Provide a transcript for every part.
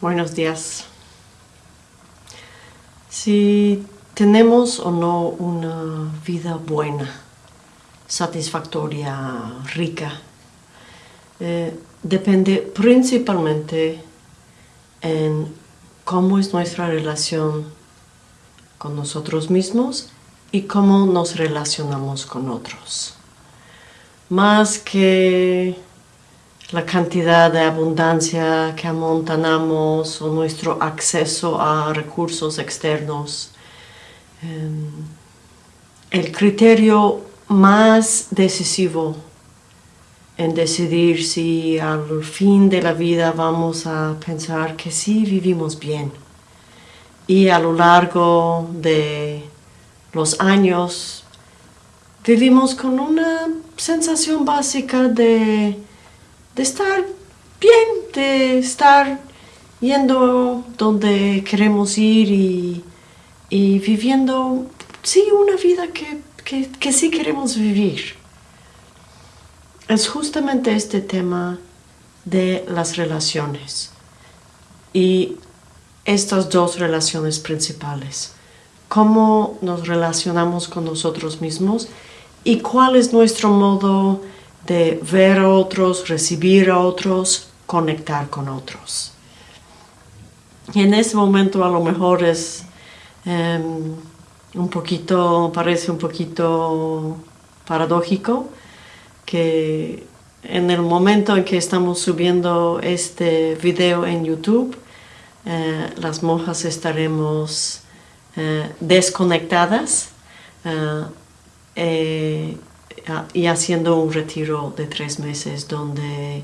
Buenos días. Si tenemos o no una vida buena, satisfactoria, rica, eh, depende principalmente en cómo es nuestra relación con nosotros mismos y cómo nos relacionamos con otros. Más que la cantidad de abundancia que amontanamos o nuestro acceso a recursos externos. Em, el criterio más decisivo en decidir si al fin de la vida vamos a pensar que sí vivimos bien y a lo largo de los años vivimos con una sensación básica de de estar bien, de estar yendo donde queremos ir y, viviendo, sí, una vida que, que sí queremos vivir. Es justamente este tema de las relaciones y estas dos relaciones principales. Cómo nos relacionamos con nosotros mismos y cuál es nuestro modo de ver a otros, recibir a otros, conectar con otros. Y en ese momento a lo mejor es em, un poquito, parece un poquito paradójico que en el momento en que estamos subiendo este video en YouTube, eh, las monjas estaremos eh, desconectadas eh, y haciendo un retiro de tres meses donde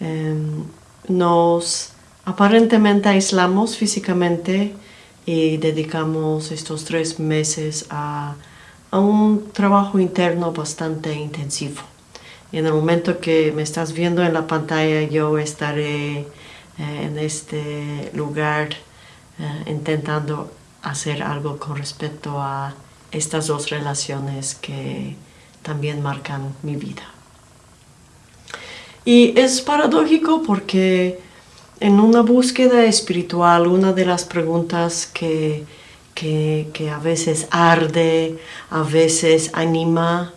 em, nos aparentemente aislamos físicamente y dedicamos estos tres meses a, un trabajo interno bastante intensivo. En el momento que me estás viendo en la pantalla yo estaré eh, en este lugar eh, intentando hacer algo con respecto a estas dos relaciones que también marcan mi vida. Y es paradójico porque en una búsqueda espiritual, una de las preguntas que, que, a veces arde, a veces anima,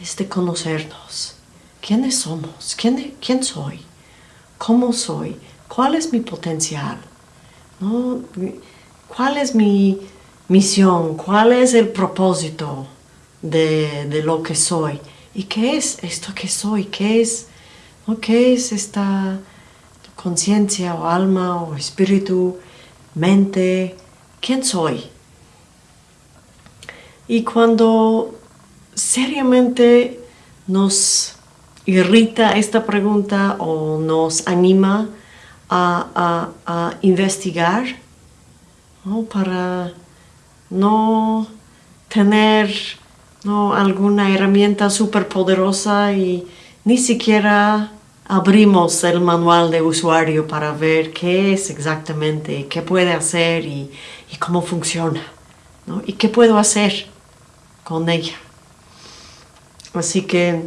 es de conocernos. ¿Quiénes somos? ¿Quién, quién soy? ¿Cómo soy? ¿Cuál es mi potencial? ¿No? ¿Cuál es mi misión? ¿Cuál es el propósito? De, lo que soy. ¿Y qué es esto que soy? ¿Qué es, ¿qué es esta conciencia o alma o espíritu, mente? ¿Quién soy? Y cuando seriamente nos irrita esta pregunta o nos anima a, investigar para no tener ¿no? alguna herramienta súper poderosa y ni siquiera abrimos el manual de usuario para ver qué es exactamente, qué puede hacer y, cómo funciona, ¿no? y qué puedo hacer con ella. Así que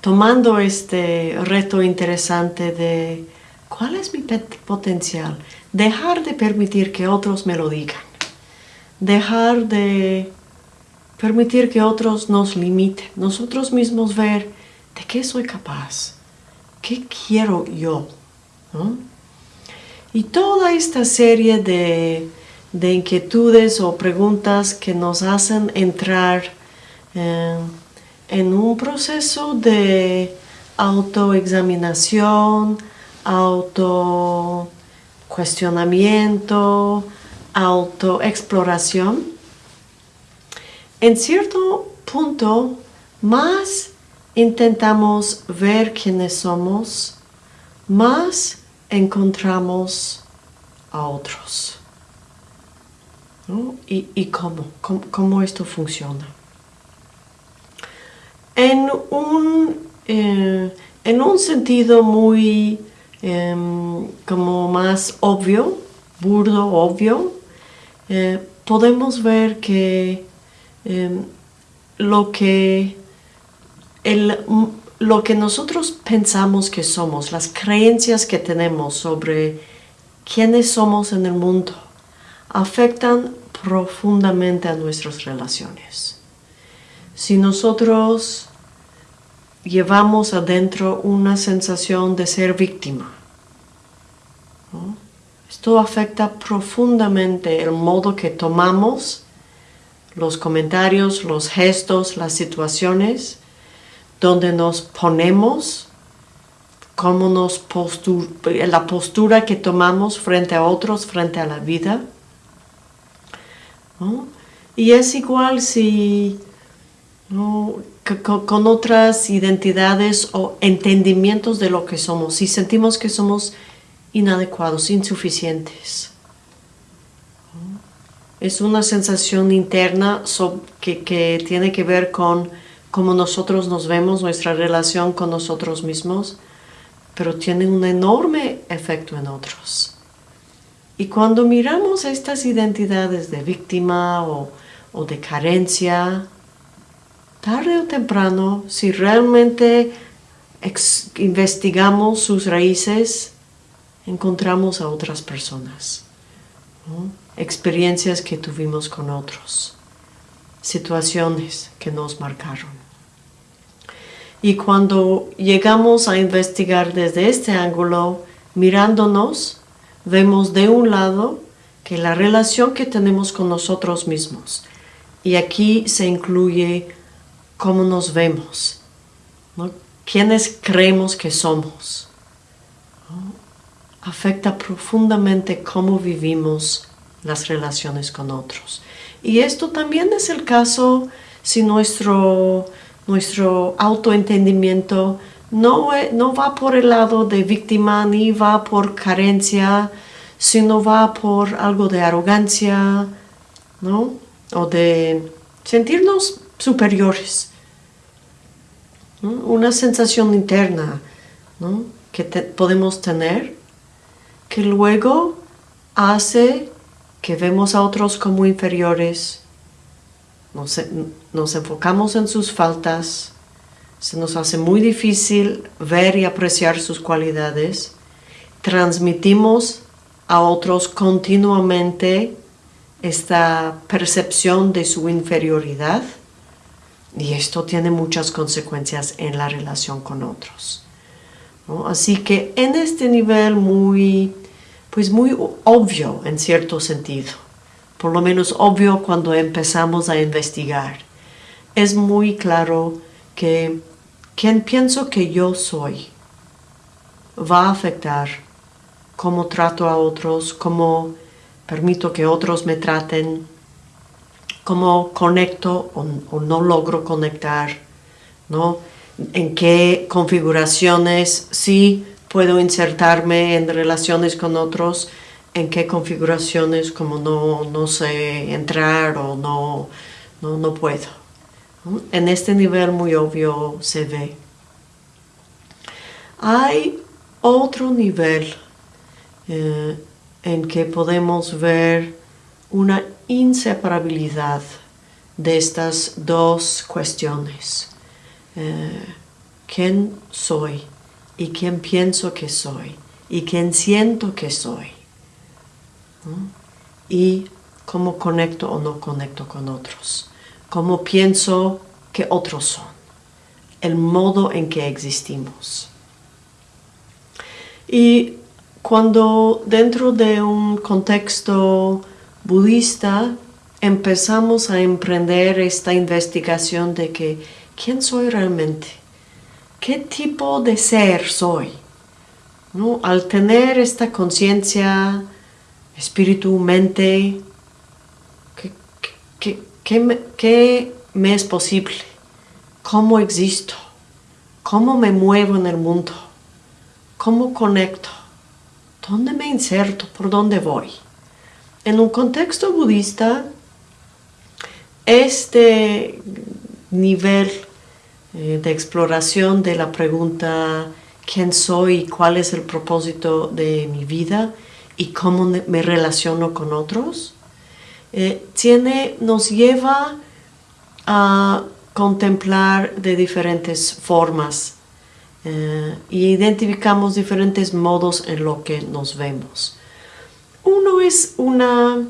tomando este reto interesante de cuál es mi potencial, dejar de permitir que otros me lo digan, dejar de permitir que otros nos limiten, nosotros mismos ver de qué soy capaz, qué quiero yo. Y toda esta serie de, inquietudes o preguntas que nos hacen entrar eh, en un proceso de autoexaminación, autocuestionamiento, autoexploración, en cierto punto, más intentamos ver quiénes somos, más encontramos a otros. ¿Y, cómo? cómo? esto funciona? En un, eh, en un sentido muy em, como más obvio, burdo, obvio, eh, podemos ver que Em, lo, que lo que nosotros pensamos que somos, las creencias que tenemos sobre quiénes somos en el mundo afectan profundamente a nuestras relaciones. Si nosotros llevamos adentro una sensación de ser víctima, esto afecta profundamente el modo que tomamos los comentarios, los gestos, las situaciones, donde nos ponemos, cómo nos la postura que tomamos frente a otros, frente a la vida. Y es igual si con otras identidades o entendimientos de lo que somos, si sentimos que somos inadecuados, insuficientes. Es una sensación interna que, tiene que ver con cómo nosotros nos vemos, nuestra relación con nosotros mismos, pero tiene un enorme efecto en otros. Y cuando miramos estas identidades de víctima o, o de carencia, tarde o temprano, si realmente investigamos sus raíces, encontramos a otras personas, experiencias que tuvimos con otros, situaciones que nos marcaron. Y cuando llegamos a investigar desde este ángulo, mirándonos, vemos de un lado que la relación que tenemos con nosotros mismos, y aquí se incluye cómo nos vemos, ¿no? quiénes creemos que somos, afecta profundamente cómo vivimos las relaciones con otros. Y esto también es el caso si nuestro, nuestro autoentendimiento no, no va por el lado de víctima ni va por carencia, sino va por algo de arrogancia, ¿no? O de sentirnos superiores. Una sensación interna ¿no? que podemos tener que luego hace que vemos a otros como inferiores, nos, nos, enfocamos en sus faltas, se nos hace muy difícil ver y apreciar sus cualidades, transmitimos a otros continuamente esta percepción de su inferioridad y esto tiene muchas consecuencias en la relación con otros. Así que en este nivel muy, pues muy obvio en cierto sentido, por lo menos obvio cuando empezamos a investigar, es muy claro que quien pienso que yo soy va a afectar cómo trato a otros, cómo permito que otros me traten, cómo conecto o, no logro conectar, ¿no? en qué configuraciones sí puedo insertarme en relaciones con otros, en qué configuraciones como no, no sé entrar o no, no, puedo. En este nivel muy obvio se ve. Hay otro nivel eh, en que podemos ver una inseparabilidad de estas dos cuestiones. Eh, quién soy y quién pienso que soy y quién siento que soy. Y cómo conecto o no conecto con otros. Cómo pienso que otros son. El modo en que existimos. Y cuando dentro de un contexto budista empezamos a emprender esta investigación de que quién soy realmente, qué tipo de ser soy. ¿No? Al tener esta conciencia, espíritu, mente, ¿qué, me, ¿qué me es posible? ¿Cómo existo? ¿Cómo me muevo en el mundo? ¿Cómo conecto? ¿Dónde me inserto? ¿Por dónde voy? En un contexto budista, este nivel eh, de exploración de la pregunta quién soy y cuál es el propósito de mi vida y cómo me relaciono con otros, eh, tiene, nos lleva a contemplar de diferentes formas e identificamos diferentes modos en lo que nos vemos. Uno es una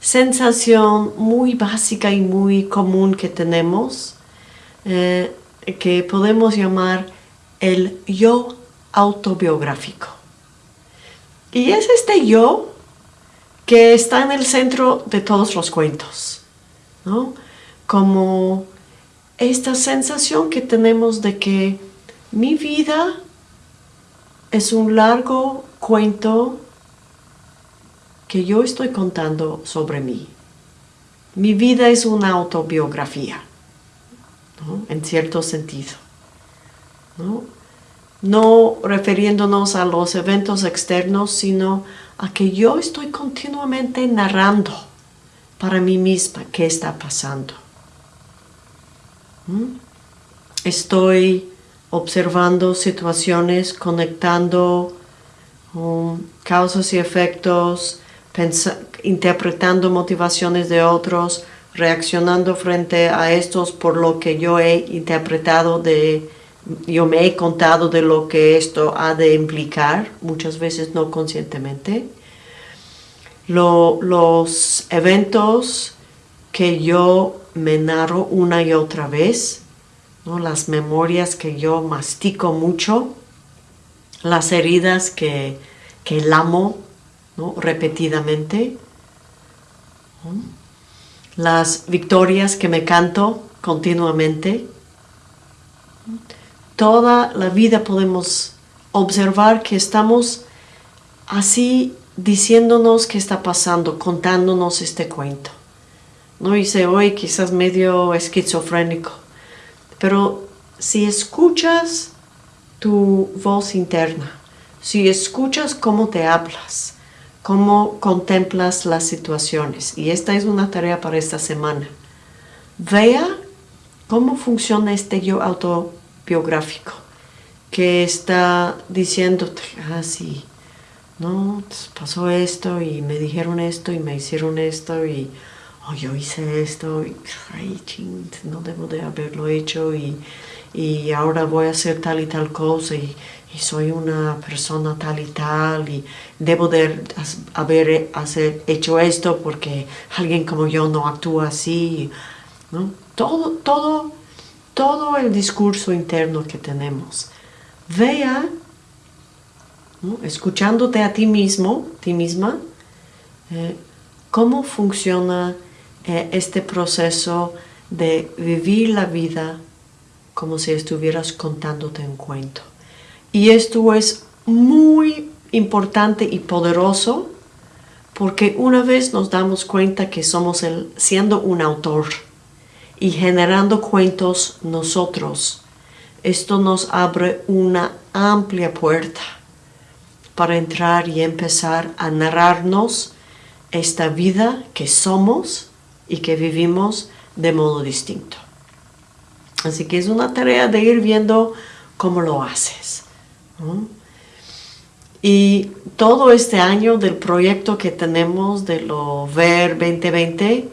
sensación muy básica y muy común que tenemos, eh, que podemos llamar el yo autobiográfico. Y es este yo que está en el centro de todos los cuentos, ¿no? Como esta sensación que tenemos de que mi vida es un largo cuento que yo estoy contando sobre mí. Mi vida es una autobiografía, en cierto sentido. ¿no? no refiriéndonos a los eventos externos, sino a que yo estoy continuamente narrando para mí misma qué está pasando. Estoy observando situaciones, conectando um, causas y efectos, interpretando motivaciones de otros, reaccionando frente a estos por lo que yo he interpretado de, yo me he contado de lo que esto ha de implicar, muchas veces no conscientemente. los eventos que yo me narro una y otra vez, ¿no? las memorias que yo mastico mucho, las heridas que, que lamo repetidamente, las victorias que me canto continuamente. Toda la vida podemos observar que estamos así diciéndonos qué está pasando, contándonos este cuento. No hice hoy quizás medio esquizofrénico, pero si escuchas tu voz interna, si escuchas cómo te hablas, cómo contemplas las situaciones. Y esta es una tarea para esta semana. Vea cómo funciona este yo autobiográfico que está diciéndote, ah, sí, no, pues, pasó esto y me dijeron esto y me hicieron esto y oh, yo hice esto y ay, ching, no debo de haberlo hecho y, y ahora voy a hacer tal y tal cosa y, y soy una persona tal y tal y debo de haber hecho esto porque alguien como yo no actúa así. ¿no? Todo, todo, todo el discurso interno que tenemos. Vea, escuchándote a ti mismo, ti misma, eh, cómo funciona eh, este proceso de vivir la vida como si estuvieras contándote un cuento. Y esto es muy importante y poderoso porque una vez nos damos cuenta que somos el, siendo un autor y generando cuentos nosotros, esto nos abre una amplia puerta para entrar y empezar a narrarnos esta vida que somos y que vivimos de modo distinto. Así que es una tarea de ir viendo cómo lo haces. Y todo este año del proyecto que tenemos de lo VER 2020,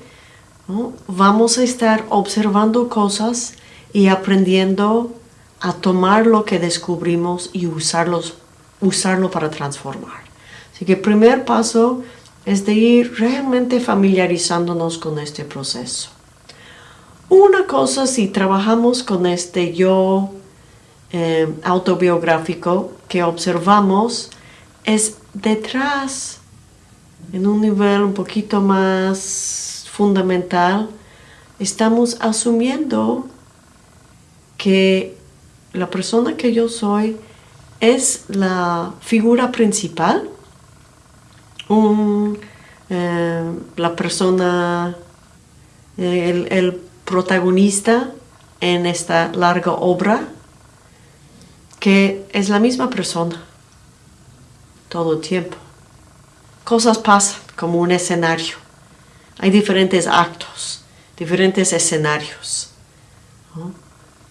vamos a estar observando cosas y aprendiendo a tomar lo que descubrimos y usarlos, usarlo para transformar. Así que el primer paso es de ir realmente familiarizándonos con este proceso. Una cosa si trabajamos con este yo eh, autobiográfico que observamos es detrás, en un nivel un poquito más fundamental, estamos asumiendo que la persona que yo soy es la figura principal, eh, la persona, el protagonista en esta larga obra que es la misma persona todo el tiempo. Cosas pasan como un escenario. Hay diferentes actos, diferentes escenarios.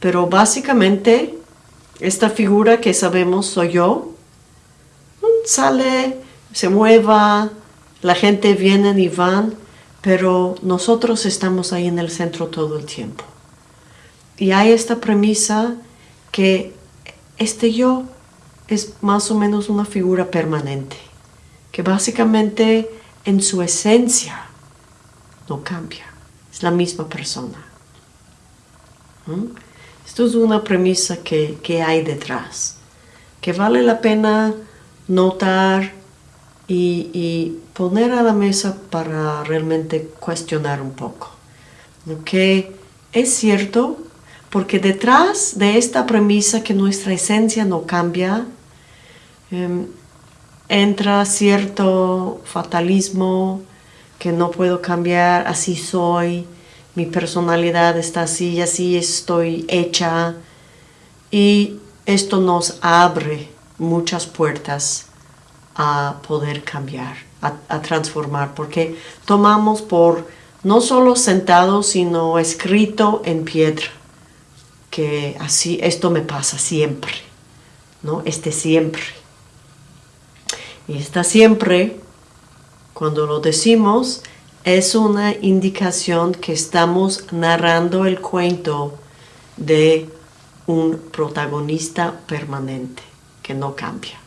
Pero básicamente esta figura que sabemos soy yo, sale, se mueva, la gente viene y van, pero nosotros estamos ahí en el centro todo el tiempo. Y hay esta premisa que este yo es más o menos una figura permanente que básicamente en su esencia no cambia, es la misma persona. Esto es una premisa que, hay detrás, que vale la pena notar y, poner a la mesa para realmente cuestionar un poco. Que es cierto, porque detrás de esta premisa que nuestra esencia no cambia, em, entra cierto fatalismo que no puedo cambiar, así soy, mi personalidad está así, así estoy hecha. Y esto nos abre muchas puertas a poder cambiar, a, transformar, porque tomamos por no solo sentado, sino escrito en piedra, que así esto me pasa siempre, ¿no? Este siempre. Y está siempre, cuando lo decimos, es una indicación que estamos narrando el cuento de un protagonista permanente que no cambia.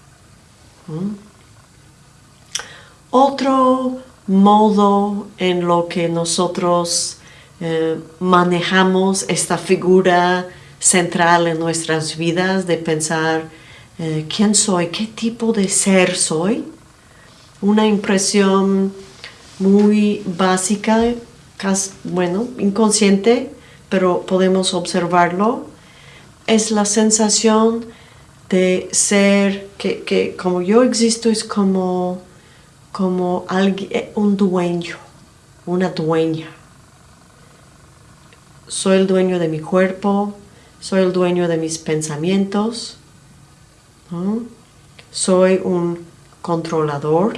Otro modo en lo que nosotros eh, manejamos esta figura central en nuestras vidas de pensar eh, quién soy, qué tipo de ser soy, una impresión muy básica, bueno, inconsciente, pero podemos observarlo, es la sensación de ser, que, como yo existo es como, como alguien, eh, un dueño, una dueña. Soy el dueño de mi cuerpo, soy el dueño de mis pensamientos, soy un controlador,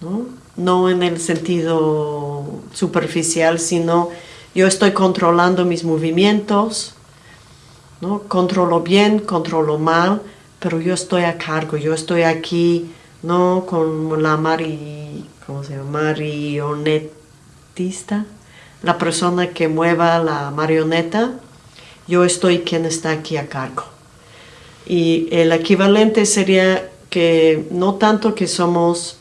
¿no? no en el sentido superficial, sino yo estoy controlando mis movimientos, ¿no? controlo bien, controlo mal, pero yo estoy a cargo, yo estoy aquí, no con la ¿cómo se llama? marionetista, la persona que mueva la marioneta, yo estoy quien está aquí a cargo. Y el equivalente sería que no tanto que somos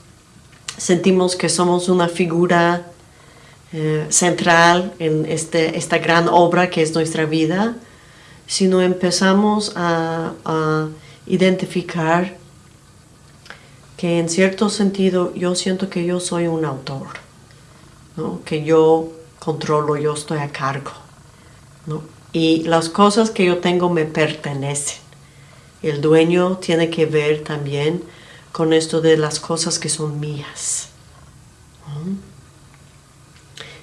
sentimos que somos una figura eh, central en este, esta gran obra que es nuestra vida, sino empezamos a, identificar que en cierto sentido yo siento que yo soy un autor, que yo controlo, yo estoy a cargo. Y las cosas que yo tengo me pertenecen. El dueño tiene que ver también con esto de las cosas que son mías.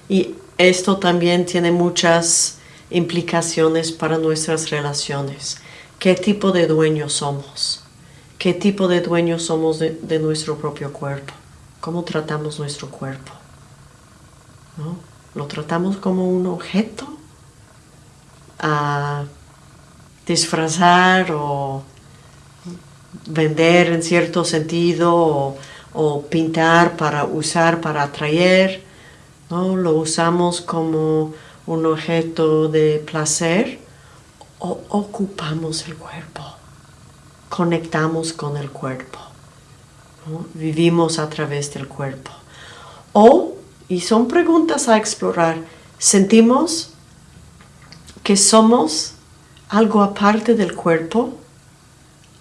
Y esto también tiene muchas implicaciones para nuestras relaciones. ¿Qué tipo de dueños somos? ¿Qué tipo de dueños somos de, nuestro propio cuerpo? ¿Cómo tratamos nuestro cuerpo? ¿Lo tratamos como un objeto? A disfrazar o vender en cierto sentido o, pintar para usar para atraer, ¿no? lo usamos como un objeto de placer o ocupamos el cuerpo, conectamos con el cuerpo, vivimos a través del cuerpo. O, y son preguntas a explorar, sentimos que somos algo aparte del cuerpo,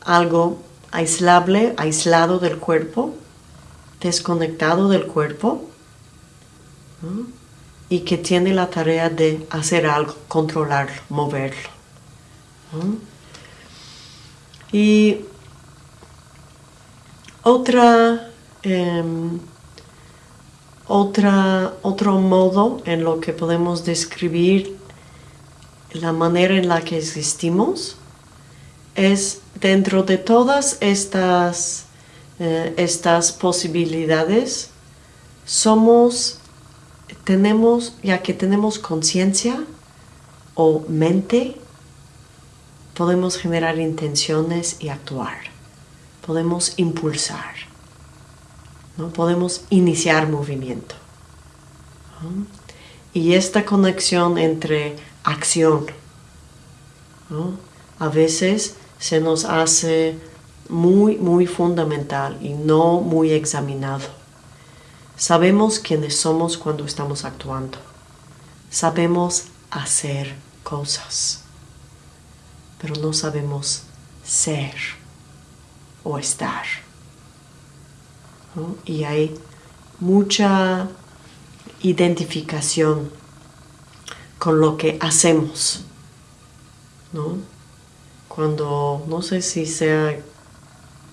algo aislable, aislado del cuerpo, desconectado del cuerpo, y que tiene la tarea de hacer algo, controlarlo, moverlo. Y otra, em, otra, otro modo en lo que podemos describir la manera en la que existimos es dentro de todas estas, eh, estas posibilidades, somos, tenemos, ya que tenemos conciencia o mente, podemos generar intenciones y actuar. Podemos impulsar. ¿no? Podemos iniciar movimiento. Y esta conexión entre acción, a veces se nos hace muy, muy fundamental y no muy examinado. Sabemos quiénes somos cuando estamos actuando. Sabemos hacer cosas, pero no sabemos ser o estar. Y hay mucha identificación con lo que hacemos. ¿no? Cuando, no sé si sea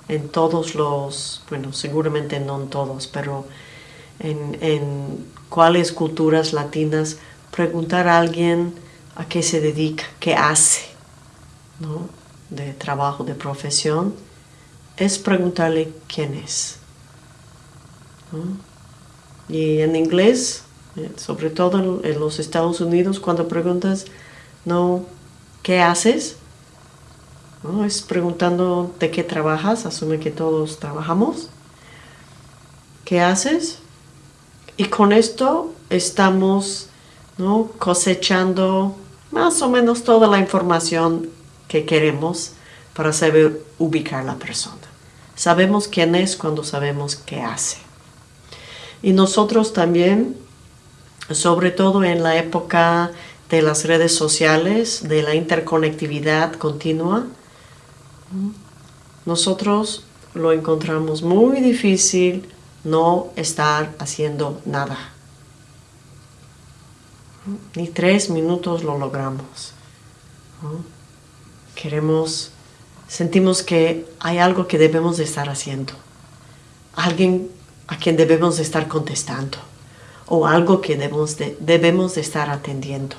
en todos los, bueno, seguramente no en todos, pero en, en cuáles culturas latinas preguntar a alguien a qué se dedica, qué hace, ¿no? de trabajo, de profesión, es preguntarle quién es. Y en inglés, sobre todo en los Estados Unidos, cuando preguntas, no, ¿qué haces? ¿No? Es preguntando de qué trabajas, asume que todos trabajamos. ¿Qué haces? Y con esto estamos ¿no? cosechando más o menos toda la información que queremos para saber ubicar la persona. Sabemos quién es cuando sabemos qué hace. Y nosotros también, sobre todo en la época de las redes sociales, de la interconectividad continua, nosotros lo encontramos muy difícil no estar haciendo nada. Ni tres minutos lo logramos. Queremos, sentimos que hay algo que debemos de estar haciendo. Alguien a quien debemos de estar contestando. O algo que debemos de, debemos de estar atendiendo.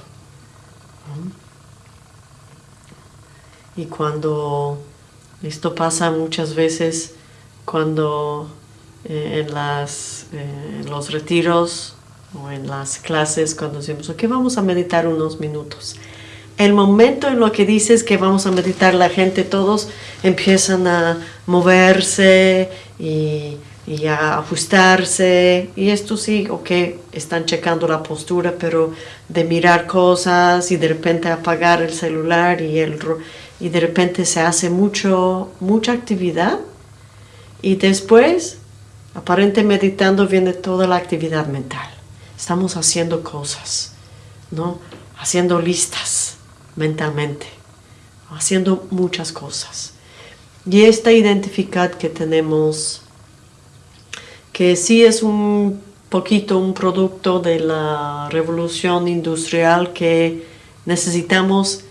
Y cuando esto pasa muchas veces, cuando eh, en, las, eh, los retiros o en las clases, cuando decimos, ok, vamos a meditar unos minutos el momento en lo que dices que vamos a meditar, la gente, todos empiezan a moverse y, a ajustarse. Y esto sí, ok, están checando la postura, pero de mirar cosas y de repente apagar el celular y, el, y de repente se hace mucho, mucha actividad. Y después, aparente meditando, viene toda la actividad mental. Estamos haciendo cosas, ¿no? Haciendo listas mentalmente, haciendo muchas cosas. Y esta identidad que tenemos, que sí es un poquito un producto de la revolución industrial que necesitamos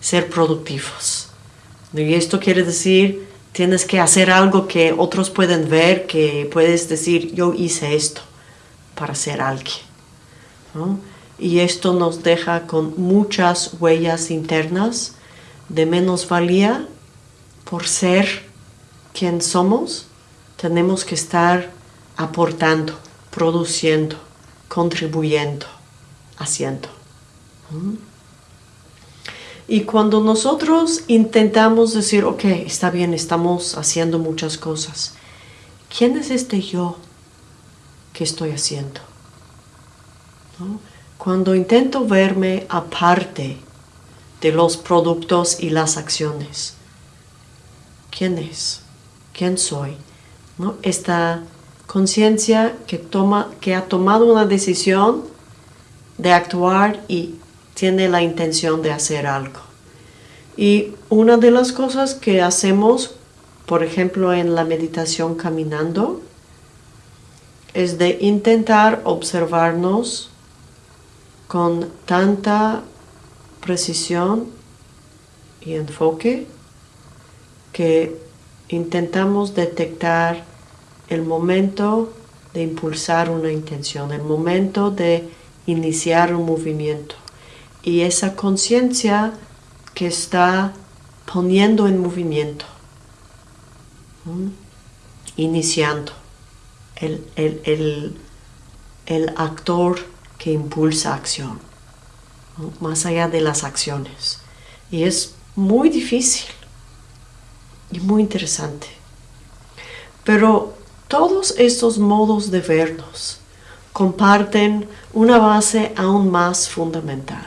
ser productivos. Y esto quiere decir, tienes que hacer algo que otros pueden ver, que puedes decir, yo hice esto para ser alguien. y esto nos deja con muchas huellas internas de menosvalía por ser quien somos. Tenemos que estar aportando, produciendo, contribuyendo, haciendo. ¿Mm? Y cuando nosotros intentamos decir, ok, está bien, estamos haciendo muchas cosas, ¿quién es este yo que estoy haciendo? Cuando intento verme aparte de los productos y las acciones. ¿Quién es? ¿Quién soy? ¿No? Esta conciencia que, que ha tomado una decisión de actuar y tiene la intención de hacer algo. Y una de las cosas que hacemos, por ejemplo, en la meditación caminando, es de intentar observarnos con tanta precisión y enfoque que intentamos detectar el momento de impulsar una intención, el momento de iniciar un movimiento y esa conciencia que está poniendo en movimiento, iniciando el, el, el actor que impulsa acción, más allá de las acciones. Y es muy difícil y muy interesante. Pero todos estos modos de vernos comparten una base aún más fundamental.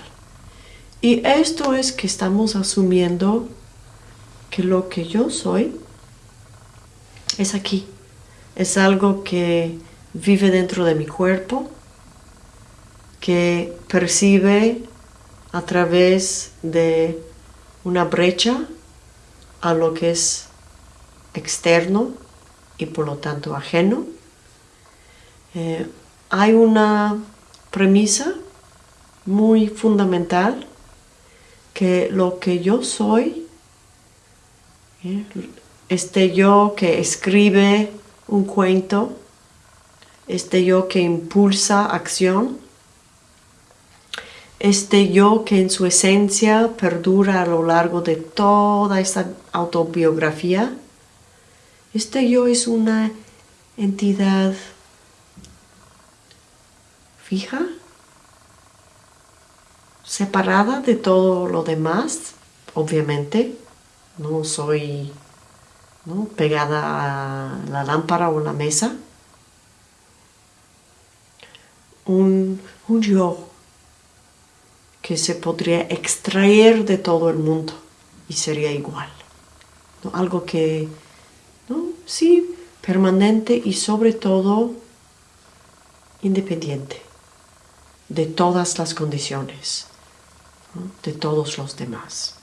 Y esto es que estamos asumiendo que lo que yo soy es aquí. Es algo que vive dentro de mi cuerpo, que percibe a través de una brecha a lo que es externo y por lo tanto ajeno. Eh, hay una premisa muy fundamental que lo que yo soy, ¿eh? este yo que escribe un cuento, este yo que impulsa acción, este yo que en su esencia perdura a lo largo de toda esta autobiografía, este yo es una entidad fija, separada de todo lo demás, obviamente. No soy pegada a la lámpara o la mesa. Un, yo que se podría extraer de todo el mundo y sería igual. Algo que, ¿no? Sí, permanente y sobre todo independiente de todas las condiciones de todos los demás.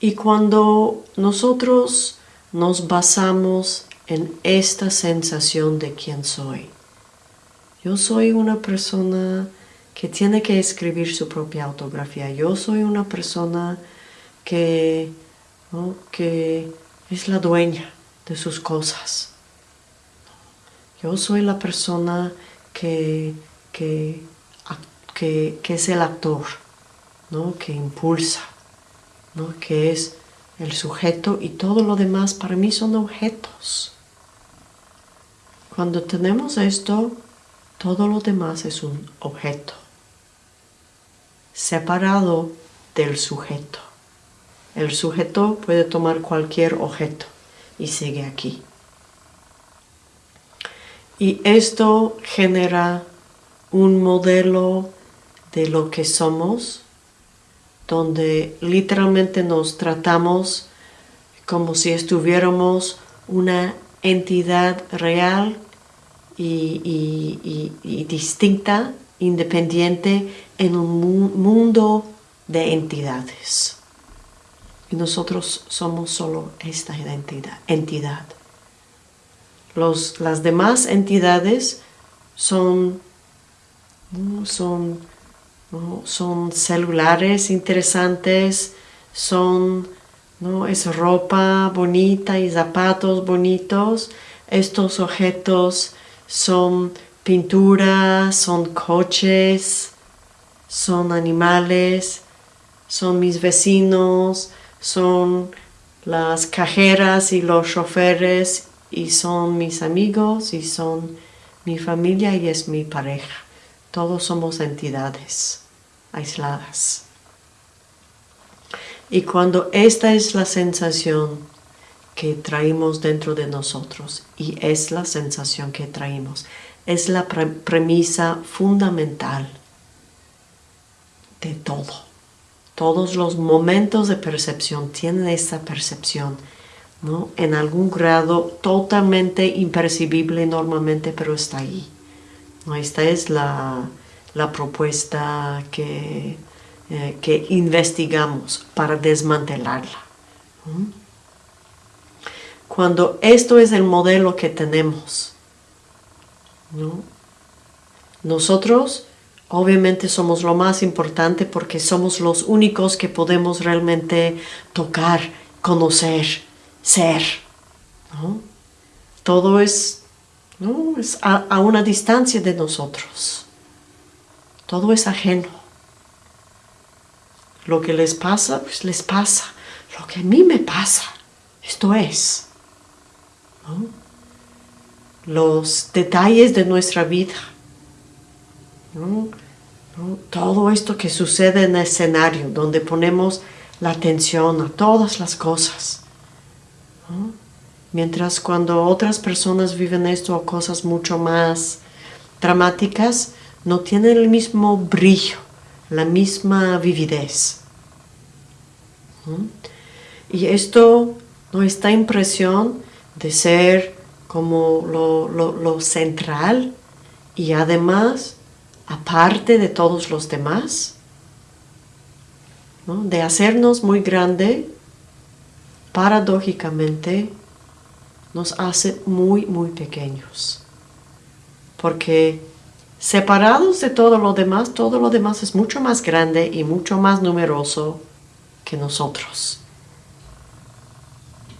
Y cuando nosotros nos basamos en esta sensación de quién soy, yo soy una persona que tiene que escribir su propia autografía, yo soy una persona que, que es la dueña de sus cosas. Yo soy la persona que, que que, es el actor, ¿no? que impulsa, ¿no? que es el sujeto y todo lo demás para mí son objetos. Cuando tenemos esto, todo lo demás es un objeto, separado del sujeto. El sujeto puede tomar cualquier objeto y sigue aquí. Y esto genera un modelo de lo que somos, donde literalmente nos tratamos como si estuviéramos una entidad real y, distinta, independiente en un mundo de entidades. Y nosotros somos solo esta entidad. Los, las demás entidades son, son son celulares interesantes, son, ¿no? es ropa bonita y zapatos bonitos. Estos objetos son pinturas, son coches, son animales, son mis vecinos, son las cajeras y los choferes y son mis amigos y son mi familia y es mi pareja. Todos somos entidades aisladas. Y cuando esta es la sensación que traemos dentro de nosotros, y es la sensación que traemos, es la premisa fundamental de todo. Todos los momentos de percepción tienen esta percepción, ¿no? En algún grado totalmente impercibible normalmente, pero está ahí. Esta es la, propuesta que, eh, que, investigamos para desmantelarla. Cuando esto es el modelo que tenemos, nosotros obviamente somos lo más importante porque somos los únicos que podemos realmente tocar, conocer, ser. Todo es a, una distancia de nosotros. Todo es ajeno. Lo que les pasa, pues les pasa. Lo que a mí me pasa, esto es. Los detalles de nuestra vida. Todo esto que sucede en el escenario, donde ponemos la atención a todas las cosas. Mientras cuando otras personas viven esto o cosas mucho más dramáticas, no tienen el mismo brillo, la misma vividez. Y esto ¿no? esta impresión de ser como lo, central y además aparte de todos los demás, de hacernos muy grande, paradójicamente nos hace muy, muy pequeños. Porque separados de todo lo demás, todo lo demás es mucho más grande y mucho más numeroso que nosotros.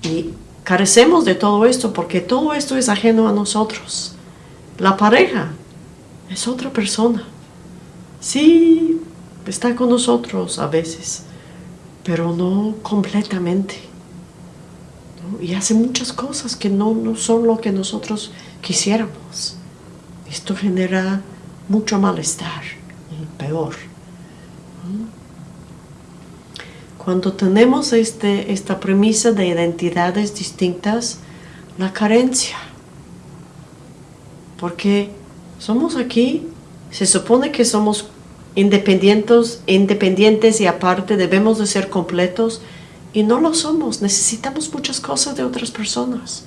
Y carecemos de todo esto porque todo esto es ajeno a nosotros. La pareja es otra persona. Sí, está con nosotros a veces, pero no completamente. Y hace muchas cosas que no, no son lo que nosotros quisiéramos. Esto genera mucho malestar y peor. Cuando tenemos este, esta premisa de identidades distintas, la carencia. Porque somos aquí, se supone que somos independientes, independientes y aparte debemos de ser completos y no lo somos. Necesitamos muchas cosas de otras personas.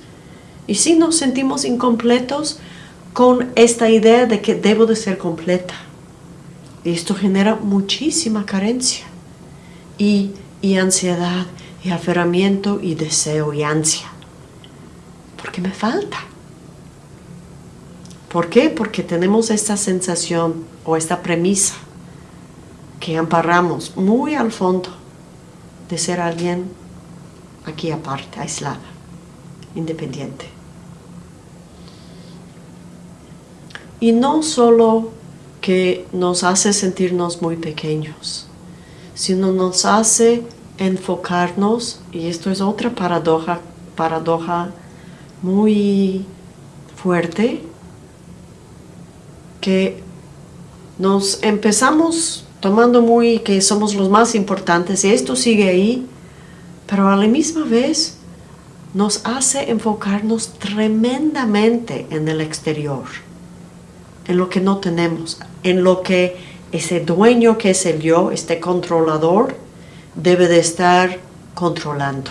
Y si nos sentimos incompletos con esta idea de que debo de ser completa. Y esto genera muchísima carencia. Y y ansiedad y aferramiento y deseo y ansia. Porque me falta. ¿Por qué? Porque tenemos esta sensación o esta premisa que amparamos muy al fondo de ser alguien aquí aparte, aislada, independiente. Y no solo que nos hace sentirnos muy pequeños, sino nos hace enfocarnos, y esto es otra paradoja, paradoja muy fuerte, que nos empezamos tomando muy que somos los más importantes y esto sigue ahí, pero a la misma vez nos hace enfocarnos tremendamente en el exterior, en lo que no tenemos, en lo que ese dueño que es el yo, este controlador, debe de estar controlando.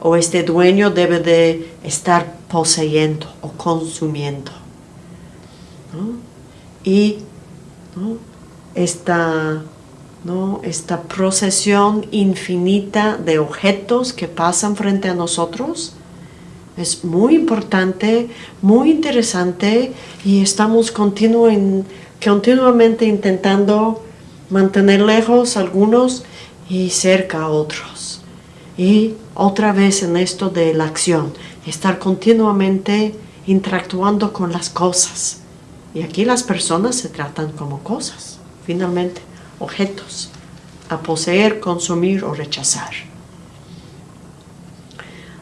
O este dueño debe de estar poseyendo o consumiendo. Y esta, esta procesión infinita de objetos que pasan frente a nosotros es muy importante, muy interesante y estamos continuamente continuamente intentando mantener lejos algunos y cerca a otros. Y otra vez en esto de la acción, estar continuamente interactuando con las cosas. Y aquí las personas se tratan como cosas, finalmente, objetos, a poseer, consumir o rechazar.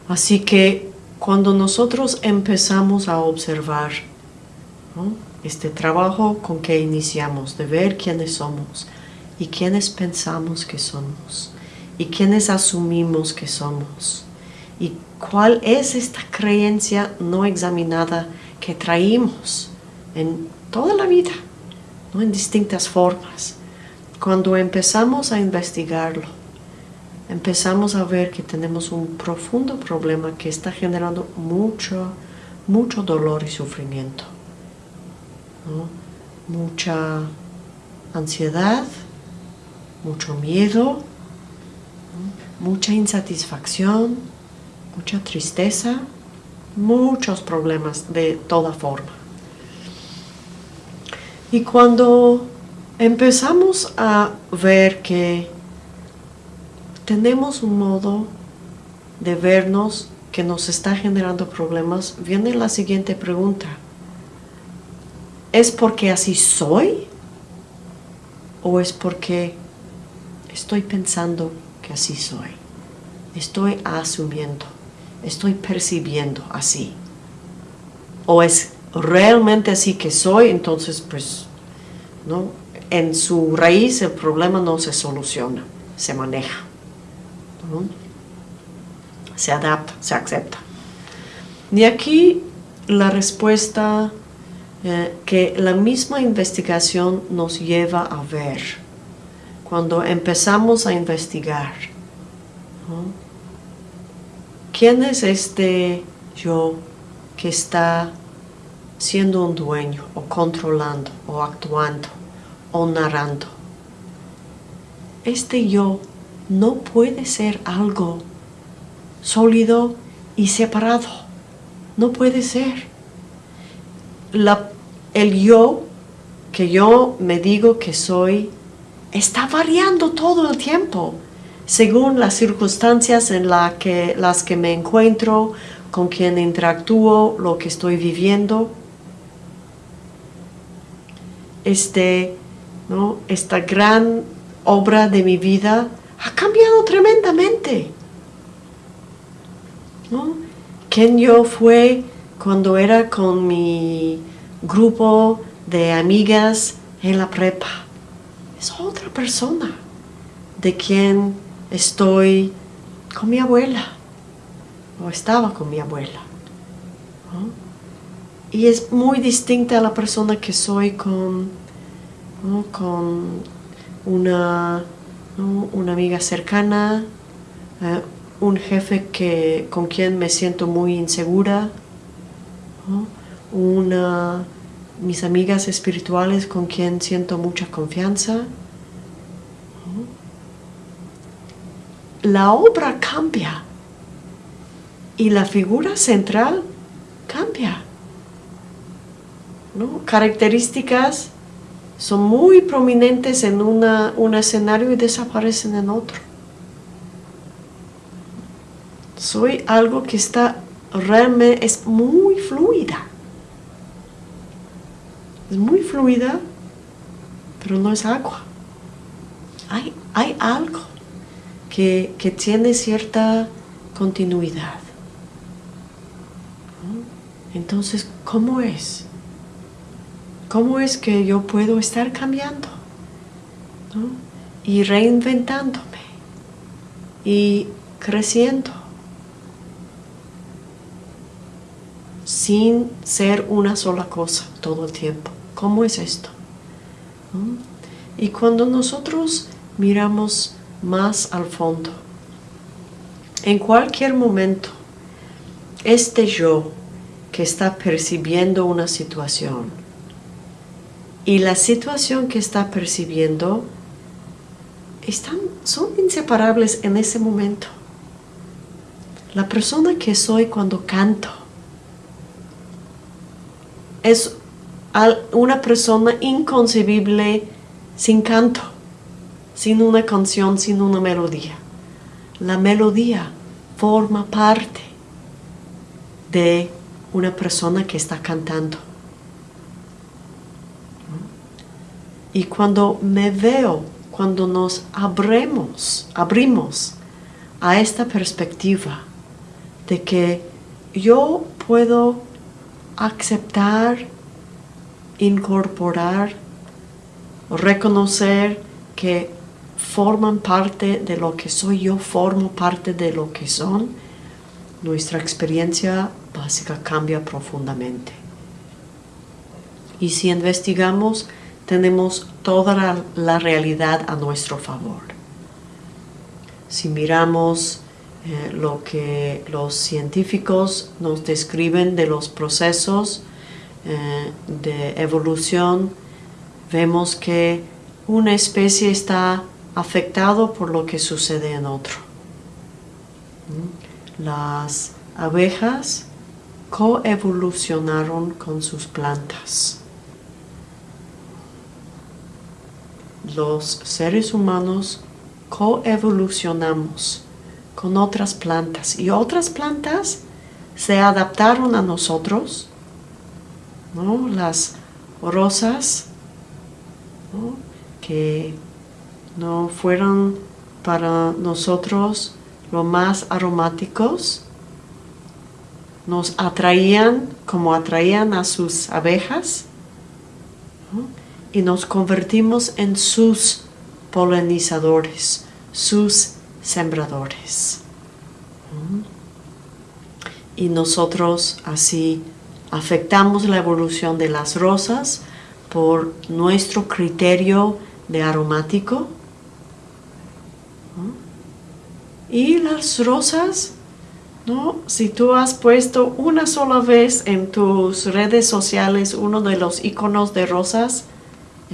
Así que cuando nosotros empezamos a observar este trabajo con que iniciamos, de ver quiénes somos y quiénes pensamos que somos y quiénes asumimos que somos y cuál es esta creencia no examinada que traímos en toda la vida, ¿no? en distintas formas. Cuando empezamos a investigarlo, empezamos a ver que tenemos un profundo problema que está generando mucho, mucho dolor y sufrimiento mucha ansiedad, mucho miedo, mucha insatisfacción, mucha tristeza, muchos problemas de toda forma. Y cuando empezamos a ver que tenemos un modo de vernos que nos está generando problemas, viene la siguiente pregunta. ¿Es porque así soy? ¿O es porque estoy pensando que así soy? Estoy asumiendo, estoy percibiendo así. ¿O es realmente así que soy? Entonces, pues, ¿no? En su raíz el problema no se soluciona, se maneja. Se adapta, se acepta. Y aquí la respuesta eh, que la misma investigación nos lleva a ver cuando empezamos a investigar ¿quién es este yo que está siendo un dueño o controlando o actuando o narrando? Este yo no puede ser algo sólido y separado. No puede ser. el yo que yo me digo que soy está variando todo el tiempo según las circunstancias en la que, las que me encuentro, con quien interactúo, lo que estoy viviendo. Este, ¿no? Esta gran obra de mi vida ha cambiado tremendamente. ¿no? ¿Quién yo fue cuando era con mi grupo de amigas en la prepa? Es otra persona de quien estoy con mi abuela o estaba con mi abuela. Y es muy distinta a la persona que soy con, con una, una amiga cercana, eh, un jefe que, con quien me siento muy insegura, una, mis amigas espirituales con quien siento mucha confianza. La obra cambia y la figura central cambia. Características son muy prominentes en un escenario y desaparecen en otro. Soy algo que está realmente, es muy fluida. Es muy fluida, pero no es agua. Hay, hay algo que, que tiene cierta continuidad. Entonces, ¿cómo es? ¿Cómo es que yo puedo estar cambiando? Y reinventándome. Y creciendo. Sin ser una sola cosa todo el tiempo. ¿Cómo es esto? Y cuando nosotros miramos más al fondo, en cualquier momento, este yo que está percibiendo una situación, y la situación que está percibiendo están, son inseparables en ese momento. La persona que soy cuando canto es una persona inconcebible sin canto, sin una canción, sin una melodía. La melodía forma parte de una persona que está cantando. Y cuando me veo, cuando nos abrimos, abrimos a esta perspectiva de que yo puedo aceptar, incorporar, reconocer que forman parte de lo que soy yo, formo parte de lo que son, nuestra experiencia básica cambia profundamente. Y si investigamos tenemos toda la, realidad a nuestro favor. Si miramos eh, lo que los científicos nos describen de los procesos eh, de evolución, vemos que una especie está afectado por lo que sucede en otro. ¿Mm? Las abejas coevolucionaron con sus plantas. Los seres humanos coevolucionamos con otras plantas y otras plantas se adaptaron a nosotros, las rosas que no fueron para nosotros lo más aromáticos, nos atraían como atraían a sus abejas y nos convertimos en sus polinizadores, sus sembradores. Y nosotros así afectamos la evolución de las rosas por nuestro criterio de aromático. Y las rosas ¿no? Si tú has puesto una sola vez en tus redes sociales uno de los iconos de rosas,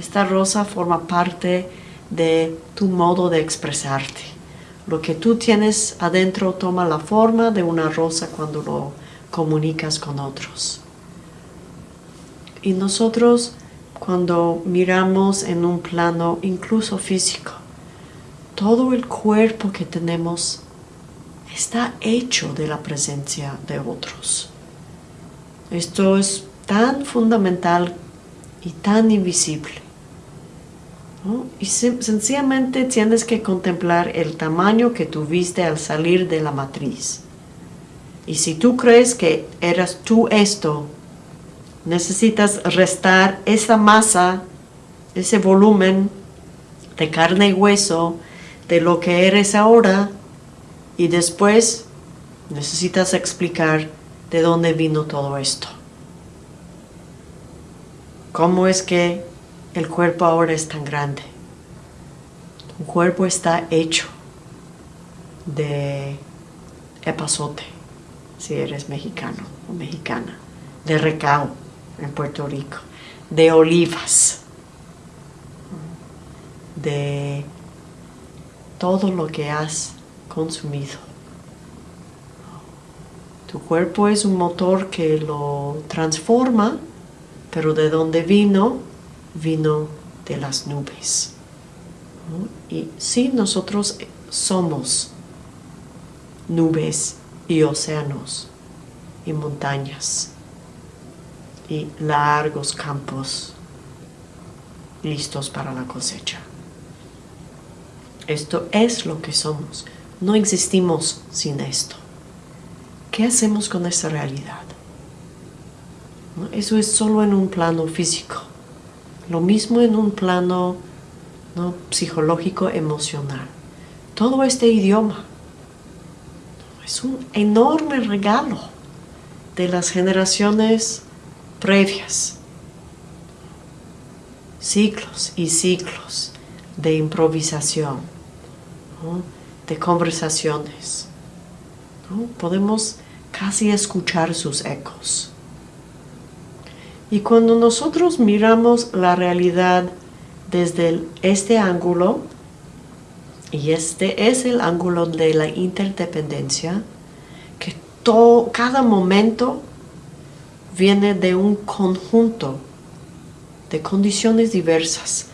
esta rosa forma parte de tu modo de expresarte. Lo que tú tienes adentro toma la forma de una rosa cuando lo comunicas con otros. Y nosotros cuando miramos en un plano incluso físico, todo el cuerpo que tenemos está hecho de la presencia de otros. Esto es tan fundamental y tan invisible. Y sencillamente tienes que contemplar el tamaño que tuviste al salir de la matriz. Y si tú crees que eras tú esto, necesitas restar esa masa, ese volumen de carne y hueso de lo que eres ahora y después necesitas explicar de dónde vino todo esto. ¿Cómo es que el cuerpo ahora es tan grande? Tu cuerpo está hecho de epazote, si eres mexicano o mexicana, de recao en Puerto Rico, de olivas, de todo lo que has consumido. Tu cuerpo es un motor que lo transforma, pero de donde vino, vino de las nubes. Y sí, nosotros somos nubes y océanos y montañas y largos campos listos para la cosecha. Esto es lo que somos. No existimos sin esto. ¿Qué hacemos con esa realidad? Eso es solo en un plano físico. Lo mismo en un plano psicológico, emocional. Todo este idioma es un enorme regalo de las generaciones previas. Ciclos y ciclos de improvisación de conversaciones. Podemos casi escuchar sus ecos. Y cuando nosotros miramos la realidad desde este ángulo, y este es el ángulo de la interdependencia, que todo, cada momento viene de un conjunto de condiciones diversas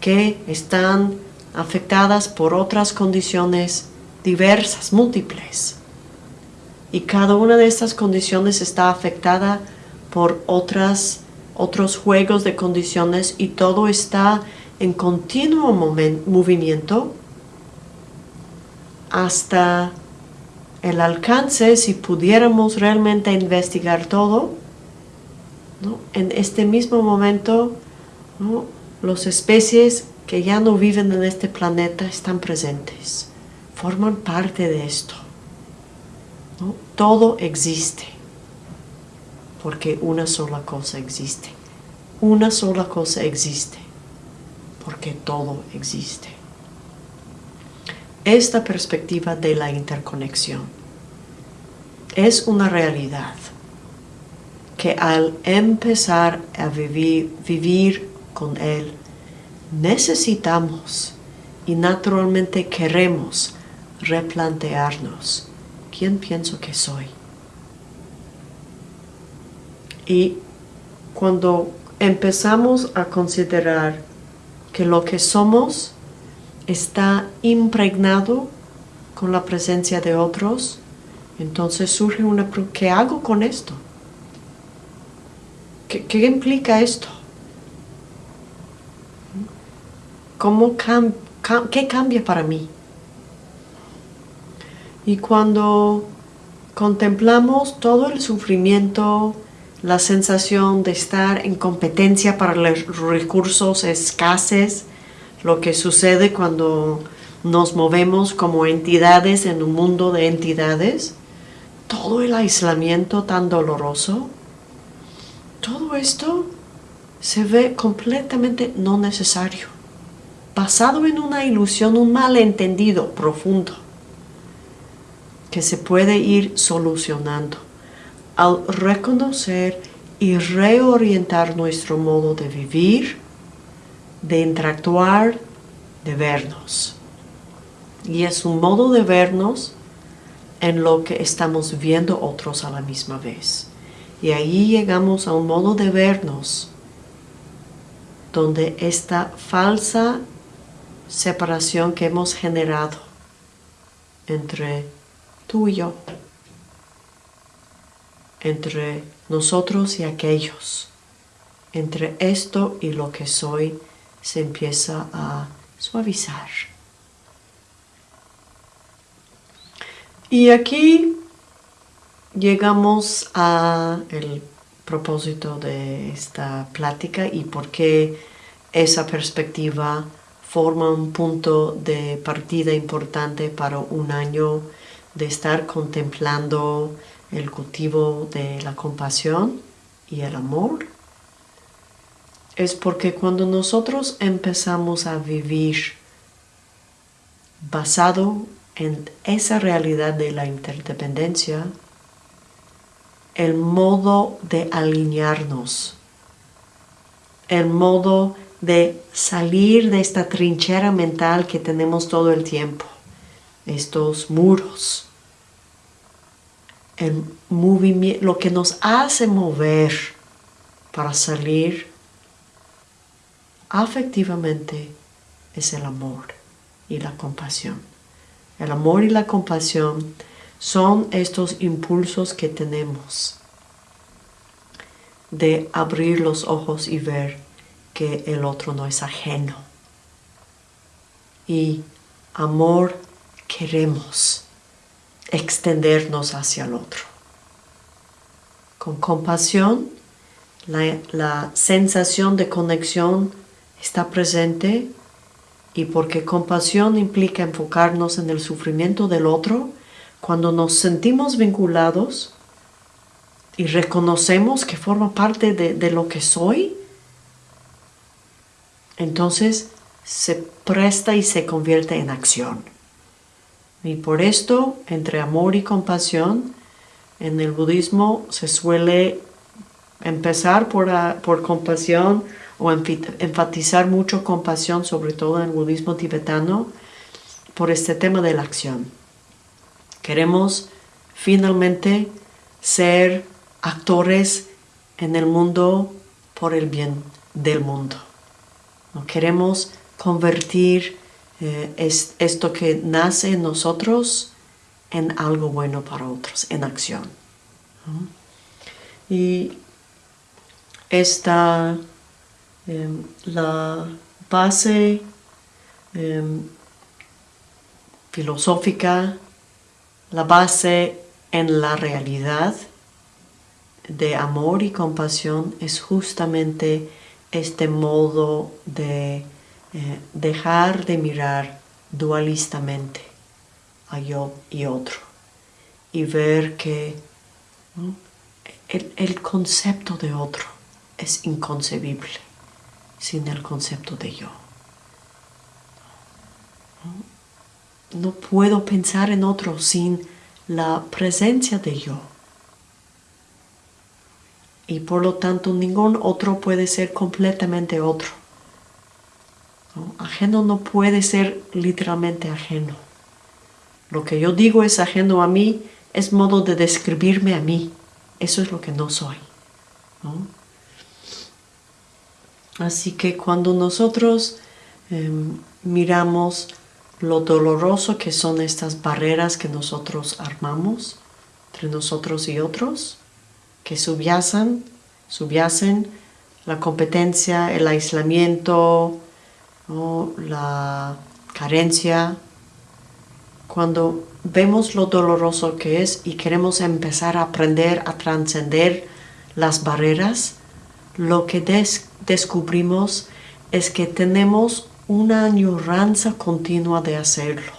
que están afectadas por otras condiciones diversas, múltiples. Y cada una de estas condiciones está afectada por otras, otros juegos de condiciones y todo está en continuo movimiento hasta el alcance, si pudiéramos realmente investigar todo, en este mismo momento, ¿no? las especies que ya no viven en este planeta están presentes, forman parte de esto. Todo existe, porque una sola cosa existe. Una sola cosa existe, porque todo existe. Esta perspectiva de la interconexión es una realidad que al empezar a vivir, con Él, necesitamos y naturalmente queremos replantearnos quién pienso que soy. Y cuando empezamos a considerar que lo que somos está impregnado con la presencia de otros, entonces surge una pregunta, ¿qué hago con esto? ¿Qué, implica esto? ¿Cómo ¿Qué cambia para mí? Y cuando contemplamos todo el sufrimiento, la sensación de estar en competencia para los recursos escasos, lo que sucede cuando nos movemos como entidades en un mundo de entidades, todo el aislamiento tan doloroso, todo esto se ve completamente no necesario. Basado en una ilusión, un malentendido profundo, que se puede ir solucionando al reconocer y reorientar nuestro modo de vivir, de interactuar, de vernos. Y es un modo de vernos en lo que estamos viendo otros a la misma vez. Y ahí llegamos a un modo de vernos donde esta falsa separación que hemos generado entre tú y yo, entre nosotros y aquellos, entre esto y lo que soy, se empieza a suavizar. Y aquí llegamos a el propósito de esta plática y por qué esa perspectiva forma un punto de partida importante para un año de estar contemplando el cultivo de la compasión y el amor. Es porque cuando nosotros empezamos a vivir basado en esa realidad de la interdependencia, el modo de alinearnos, el modo de salir de esta trinchera mental que tenemos todo el tiempo, estos muros, el movimiento, lo que nos hace mover para salir afectivamente es el amor y la compasión. El amor y la compasión son estos impulsos que tenemos de abrir los ojos y ver que el otro no es ajeno. Y amor queremos extendernos hacia el otro. Con compasión, la, la sensación de conexión está presente y porque compasión implica enfocarnos en el sufrimiento del otro, cuando nos sentimos vinculados y reconocemos que forma parte de, lo que soy, entonces se presta y se convierte en acción. Y por esto, entre amor y compasión, en el budismo se suele empezar por, por compasión o enfatizar mucho compasión, sobre todo en el budismo tibetano, por este tema de la acción. Queremos finalmente ser actores en el mundo por el bien del mundo. No queremos convertir eh, esto que nace en nosotros en algo bueno para otros, en acción. Y esta, em, la base em, filosófica la base en la realidad de amor y compasión es justamente este modo de eh, dejar de mirar dualistamente a yo y otro y ver que el, el, concepto de otro es inconcebible sin el concepto de yo. no puedo pensar en otro sin la presencia de yo. Y por lo tanto ningún otro puede ser completamente otro. Ajeno no puede ser literalmente ajeno. Lo que yo digo es ajeno a mí, es modo de describirme a mí. Eso es lo que no soy. Así que cuando nosotros em, miramos lo doloroso que son estas barreras que nosotros armamos entre nosotros y otros, que subyacen, subyacen la competencia, el aislamiento, la carencia. Cuando vemos lo doloroso que es y queremos empezar a aprender a trascender las barreras, lo que descubrimos es que tenemos una añoranza continua de hacerlo.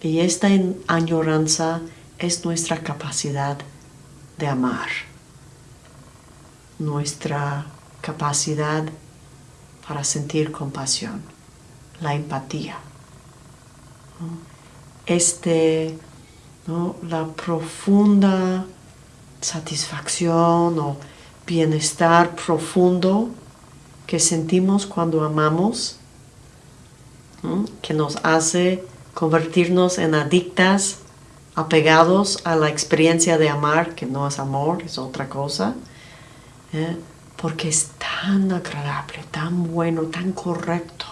Y esta añoranza es nuestra capacidad de amar, nuestra capacidad para sentir compasión, la empatía. este, la profunda satisfacción o bienestar profundo que sentimos cuando amamos, que nos hace convertirnos en adictas, apegados a la experiencia de amar, que no es amor, es otra cosa, ¿eh? Porque es tan agradable, tan bueno, tan correcto,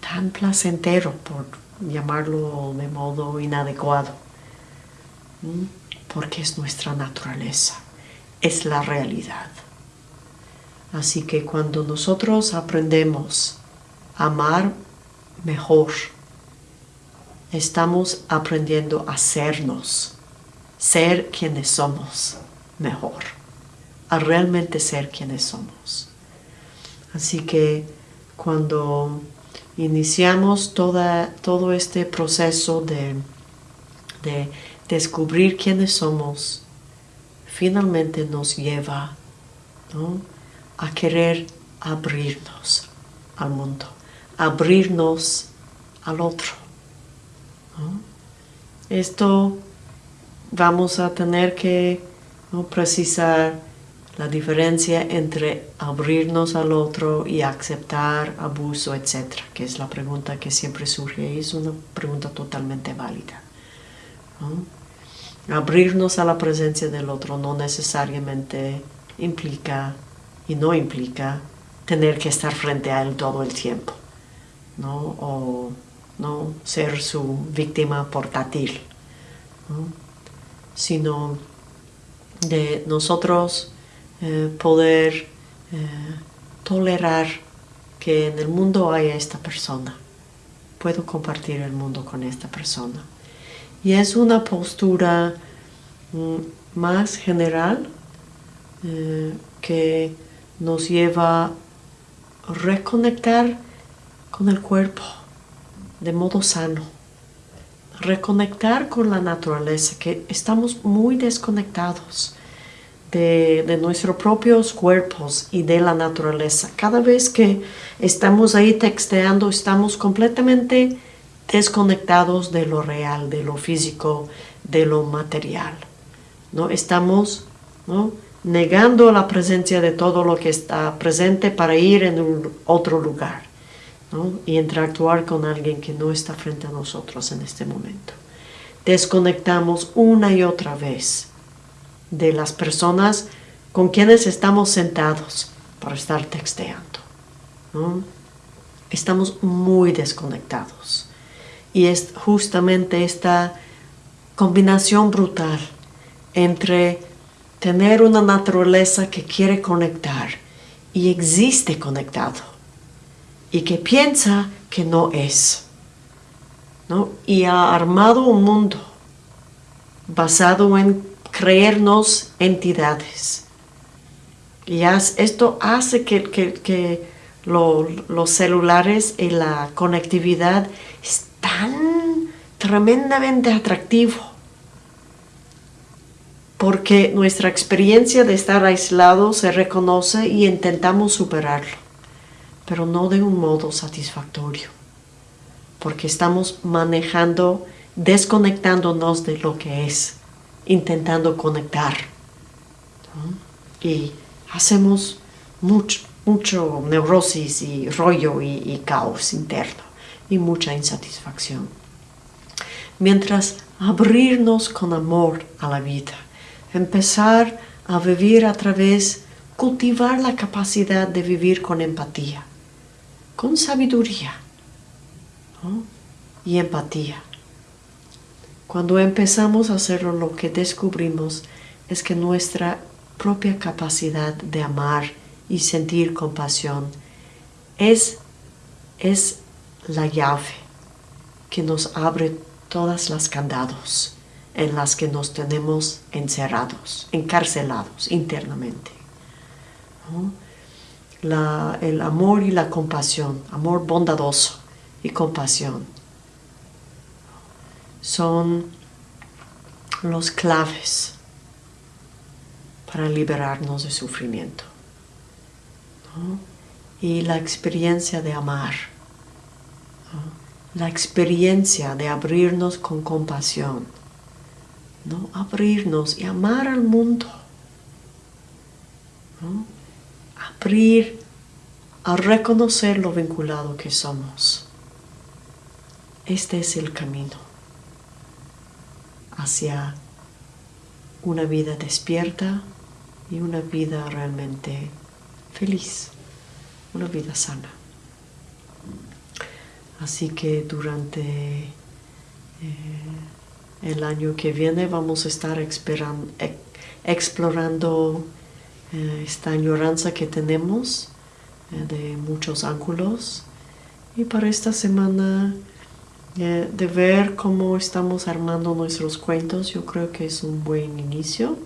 tan placentero, por llamarlo de modo inadecuado, porque es nuestra naturaleza, es la realidad. Así que cuando nosotros aprendemos a amar mejor, estamos aprendiendo a sernos, ser quienes somos mejor, a realmente ser quienes somos. Así que cuando iniciamos todo este proceso de, de descubrir quiénes somos, finalmente nos lleva a querer abrirnos al mundo, abrirnos al otro. Esto vamos a tener que precisar la diferencia entre abrirnos al otro y aceptar abuso, etc., que es la pregunta que siempre surge y es una pregunta totalmente válida. Abrirnos a la presencia del otro no necesariamente implica y no implica tener que estar frente a él todo el tiempo, ¿no? o ¿no? ser su víctima portátil, sino de nosotros eh, poder eh, tolerar que en el mundo haya esta persona. Puedo compartir el mundo con esta persona. Y es una postura mm, más general eh, que nos lleva a reconectar con el cuerpo de modo sano. Reconectar con la naturaleza, que estamos muy desconectados de, nuestros propios cuerpos y de la naturaleza. Cada vez que estamos ahí texteando, estamos completamente desconectados de lo real, de lo físico, de lo material. ¿no? Estamos ¿no? negando la presencia de todo lo que está presente para ir en otro lugar y interactuar con alguien que no está frente a nosotros en este momento. Desconectamos una y otra vez de las personas con quienes estamos sentados para estar texteando. Estamos muy desconectados. Y es justamente esta combinación brutal entre tener una naturaleza que quiere conectar y existe conectado y que piensa que no es. ¿no? Y ha armado un mundo basado en creernos entidades. Y esto hace que, los celulares y la conectividad es tan tremendamente atractivo. Porque nuestra experiencia de estar aislado se reconoce y intentamos superarlo pero no de un modo satisfactorio, porque estamos manejando, desconectándonos de lo que es, intentando conectar. Y hacemos mucho, mucho neurosis y rollo y, y caos interno y mucha insatisfacción. Mientras abrirnos con amor a la vida, empezar a vivir a través, cultivar la capacidad de vivir con empatía con sabiduría y empatía. Cuando empezamos a hacerlo, lo que descubrimos es que nuestra propia capacidad de amar y sentir compasión es, es la llave que nos abre todas las candados en las que nos tenemos encerrados, encarcelados internamente el amor y la compasión, amor bondadoso y compasión, son los claves para liberarnos de sufrimiento. Y la experiencia de amar la experiencia de abrirnos con compasión, ¿no? abrirnos y amar al mundo, abrir a reconocer lo vinculado que somos. Este es el camino hacia una vida despierta y una vida realmente feliz, una vida sana. Así que durante eh, el año que viene vamos a estar explorando eh, esta añoranza que tenemos eh, de muchos ángulos. Y para esta semana de ver cómo estamos armando nuestros cuentos, yo creo que es un buen inicio.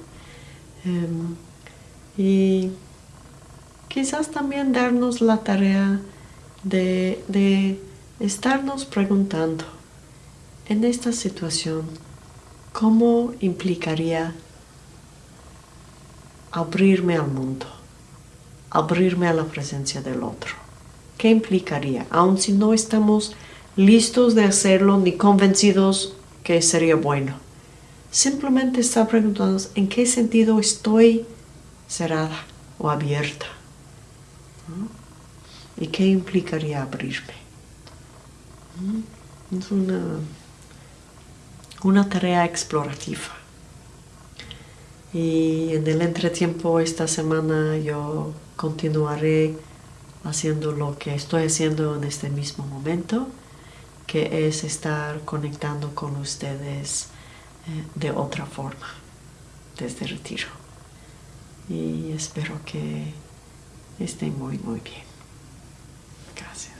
Em, y quizás también darnos la tarea de, de estarnos preguntando en esta situación cómo implicaría abrirme al mundo, abrirme a la presencia del otro. ¿Qué implicaría? Aun si no estamos listos de hacerlo ni convencidos que sería bueno. Simplemente está preguntando en qué sentido estoy cerrada o abierta. ¿Y qué implicaría abrirme? Es una, una tarea explorativa. Y en el entretiempo esta semana yo continuaré haciendo lo que estoy haciendo en este mismo momento que es estar conectando con ustedes eh, de otra forma desde retiro. Y espero que estén muy, muy bien. Gracias.